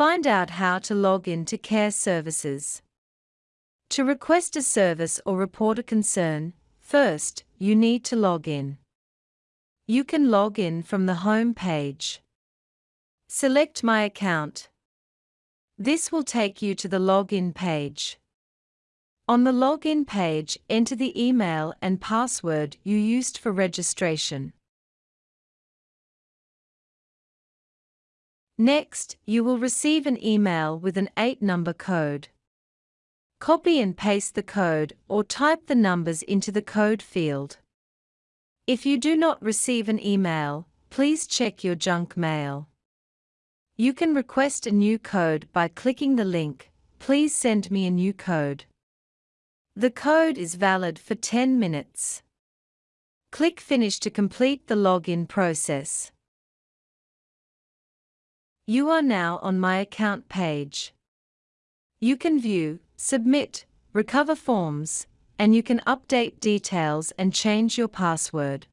Find out how to log in to Care Services. To request a service or report a concern, first, you need to log in. You can log in from the home page. Select My Account. This will take you to the login page. On the login page, enter the email and password you used for registration. Next, you will receive an email with an 8-number code. Copy and paste the code or type the numbers into the code field. If you do not receive an email, please check your junk mail. You can request a new code by clicking the link, Please send me a new code. The code is valid for 10 minutes. Click Finish to complete the login process. You are now on my account page. You can view, submit, recover forms, and you can update details and change your password.